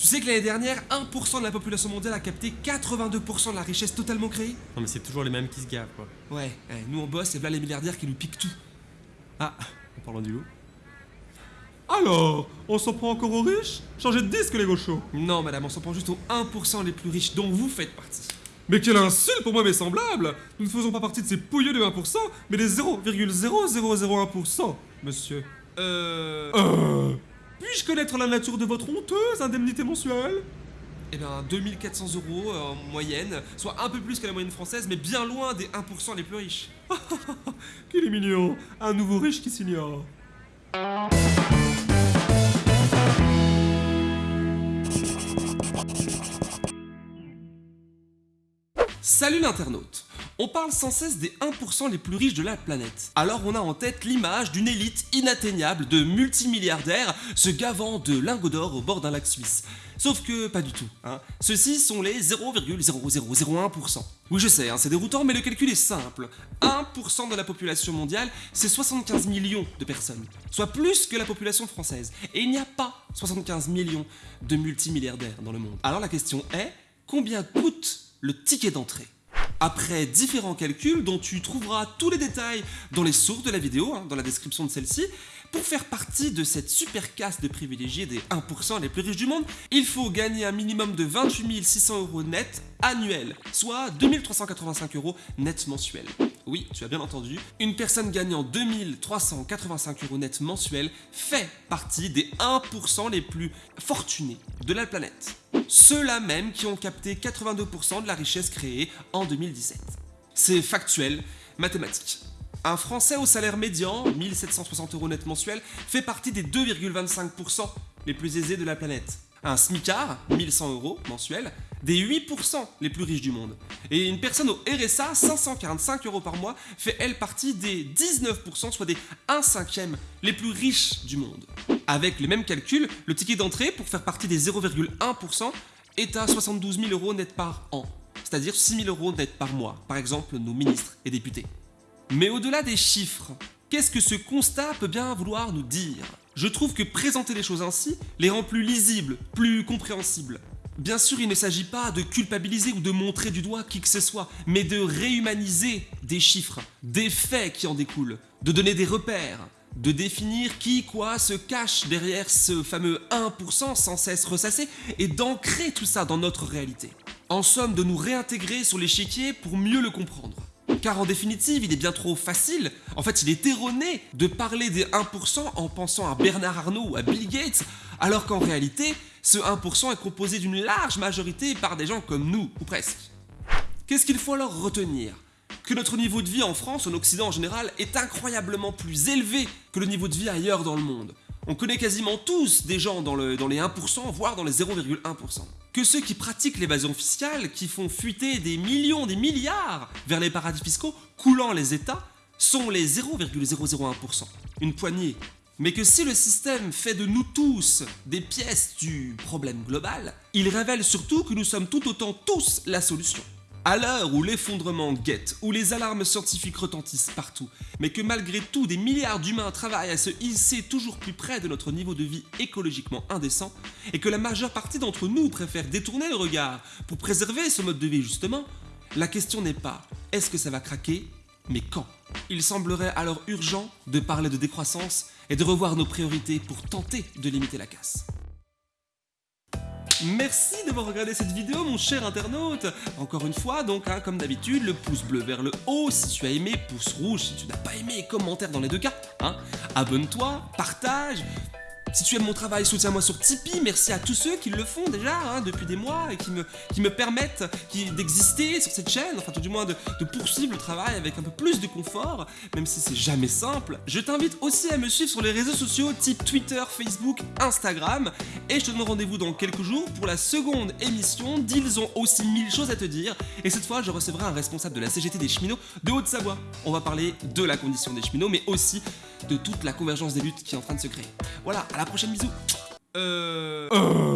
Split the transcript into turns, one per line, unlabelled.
Tu sais que l'année dernière, 1% de la population mondiale a capté 82% de la richesse totalement créée
Non mais c'est toujours les mêmes qui se gavent quoi.
Ouais, ouais, nous on bosse et voilà les milliardaires qui nous piquent tout.
Ah, en parlant du loup.
Alors, on s'en prend encore aux riches? Changez de disque les gauchos
Non madame, on s'en prend juste aux 1% les plus riches dont vous faites partie.
Mais quelle insulte pour moi mes semblables Nous ne faisons pas partie de ces pouilleux de 1%, mais des 0,0001%, monsieur.
Euh...
Euh... Puis-je connaître la nature de votre honteuse indemnité mensuelle.
Eh ben 2400 euros euh, en moyenne, soit un peu plus que la moyenne française, mais bien loin des 1% les plus riches.
Qu'il est mignon Un nouveau riche qui s'ignore.
Salut l'internaute On parle sans cesse des 1% les plus riches de la planète. Alors on a en tête l'image d'une élite inatteignable de multimilliardaires se gavant de lingots d'or au bord d'un lac suisse. Sauf que pas du tout. Hein. Ceux-ci sont les 0,0001%. Oui je sais, hein, c'est déroutant mais le calcul est simple. 1% de la population mondiale, c'est 75 millions de personnes. Soit plus que la population française. Et il n'y a pas 75 millions de multimilliardaires dans le monde. Alors la question est, combien coûte le ticket d'entrée? Après différents calculs dont tu trouveras tous les détails dans les sources de la vidéo, hein, dans la description de celle-ci, pour faire partie de cette super caste de privilégiés des 1% les plus riches du monde, il faut gagner un minimum de 28 600 euros net annuel, soit 2385 euros net mensuel. Oui, tu as bien entendu, une personne gagnant 2385 euros net mensuel fait partie des 1% les plus fortunés de la planète. Ceux-là même qui ont capté 82% de la richesse créée en 2017. C'est factuel, mathématique. Un Français au salaire médian, 1760 euros net mensuel, fait partie des 2,25% les plus aisés de la planète. Un SMICAR, 1100 euros mensuel, des 8% les plus riches du monde. Et une personne au RSA, 545 euros par mois, fait elle partie des 19%, soit des 1 cinquième les plus riches du monde. Avec les mêmes calculs, le ticket d'entrée pour faire partie des 0,1% est à 72 000 euros net par an, c'est-à-dire 6 000 euros net par mois, par exemple nos ministres et députés. Mais au-delà des chiffres, qu'est-ce que ce constat peut bien vouloir nous dire? Je trouve que présenter les choses ainsi les rend plus lisibles, plus compréhensibles. Bien sûr, il ne s'agit pas de culpabiliser ou de montrer du doigt qui que ce soit, mais de réhumaniser des chiffres, des faits qui en découlent, de donner des repères, de définir qui, quoi se cache derrière ce fameux 1% sans cesse ressassé et d'ancrer tout ça dans notre réalité. En somme, de nous réintégrer sur l'échiquier pour mieux le comprendre. Car en définitive, il est bien trop facile, en fait il est erroné de parler des 1% en pensant à Bernard Arnault ou à Bill Gates, alors qu'en réalité, ce 1% est composé d'une large majorité par des gens comme nous, ou presque. Qu'est-ce qu'il faut alors retenir? Que notre niveau de vie en France, en Occident en général, est incroyablement plus élevé que le niveau de vie ailleurs dans le monde. On connaît quasiment tous des gens dans, le, dans les 1%, voire dans les 0,1% que ceux qui pratiquent l'évasion fiscale, qui font fuiter des millions, des milliards vers les paradis fiscaux, coulant les États, sont les 0,001%. Une poignée. Mais que si le système fait de nous tous des pièces du problème global, il révèle surtout que nous sommes tout autant tous la solution. À l'heure où l'effondrement guette, où les alarmes scientifiques retentissent partout, mais que malgré tout des milliards d'humains travaillent à se hisser toujours plus près de notre niveau de vie écologiquement indécent, et que la majeure partie d'entre nous préfère détourner le regard pour préserver ce mode de vie justement, la question n'est pas est-ce que ça va craquer, mais quand? Il semblerait alors urgent de parler de décroissance et de revoir nos priorités pour tenter de limiter la casse. Merci d'avoir regardé cette vidéo mon cher internaute Encore une fois donc hein, comme d'habitude le pouce bleu vers le haut si tu as aimé, pouce rouge si tu n'as pas aimé, commentaire dans les deux cas hein. Abonne-toi, partage, si tu aimes mon travail, soutiens-moi sur Tipeee. Merci à tous ceux qui le font déjà hein, depuis des mois et qui me, permettent d'exister sur cette chaîne, enfin tout du moins de, poursuivre le travail avec un peu plus de confort, même si c'est jamais simple. Je t'invite aussi à me suivre sur les réseaux sociaux type Twitter, Facebook, Instagram et je te donne rendez-vous dans quelques jours pour la seconde émission d'Ils ont aussi mille choses à te dire et cette fois je recevrai un responsable de la CGT des cheminots de Haute-Savoie. On va parler de la condition des cheminots mais aussi de toute la convergence des luttes qui est en train de se créer. Voilà, la prochaine, bisous. Euh... euh...